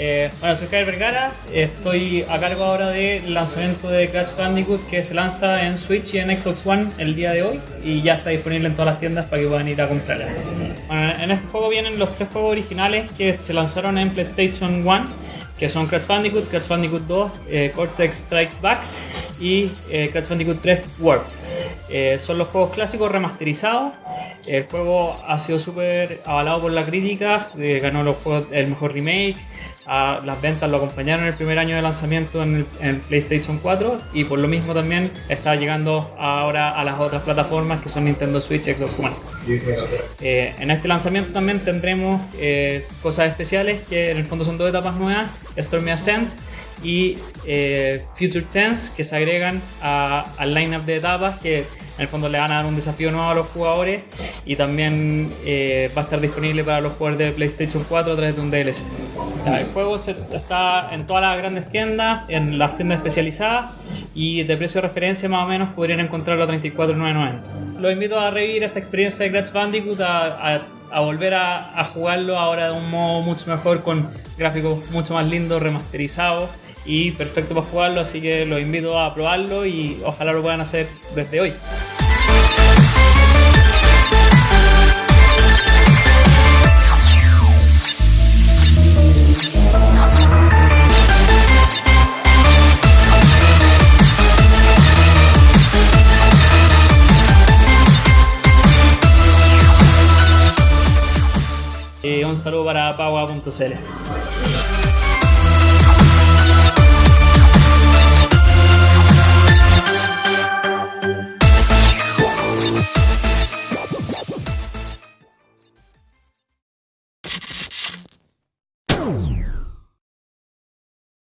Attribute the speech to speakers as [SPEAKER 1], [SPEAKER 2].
[SPEAKER 1] Eh, bueno, soy Javier Vergara, estoy a cargo ahora del lanzamiento de Crash Bandicoot que se lanza en Switch y en Xbox One el día de hoy y ya está disponible en todas las tiendas para que puedan ir a comprarla. Bueno, en este juego vienen los tres juegos originales que se lanzaron en PlayStation 1 que son Crash Bandicoot, Crash Bandicoot 2, eh, Cortex Strikes Back y eh, Crash Bandicoot 3 Warp. Eh, son los juegos clásicos remasterizados. El juego ha sido súper avalado por la crítica, eh, ganó los juegos, el mejor remake. Las ventas lo acompañaron el primer año de lanzamiento en en PlayStation 4 y por lo mismo también está llegando ahora a las otras plataformas que son Nintendo Switch, Xbox One. Eh, en este lanzamiento también tendremos eh, cosas especiales que en el fondo son dos etapas nuevas, Stormy Ascent y eh, Future Tense, que se agregan al lineup de etapas que en el fondo le van a dar un desafío nuevo a los jugadores y también eh, va a estar disponible para los jugadores de PlayStation 4 a través de un DLC. El juego se- está en todas las grandes tiendas, en las tiendas especializadas y de precio de referencia más o menos podrían encontrarlo a 34,990. Los invito a revivir esta experiencia de Crash Bandicoot, a, a- a volver a, jugarlo ahora de un modo mucho mejor con gráficos mucho más lindos, remasterizados y perfecto para jugarlo, así que los invito a probarlo y ojalá lo puedan hacer desde hoy. Un saludo para paua.cl.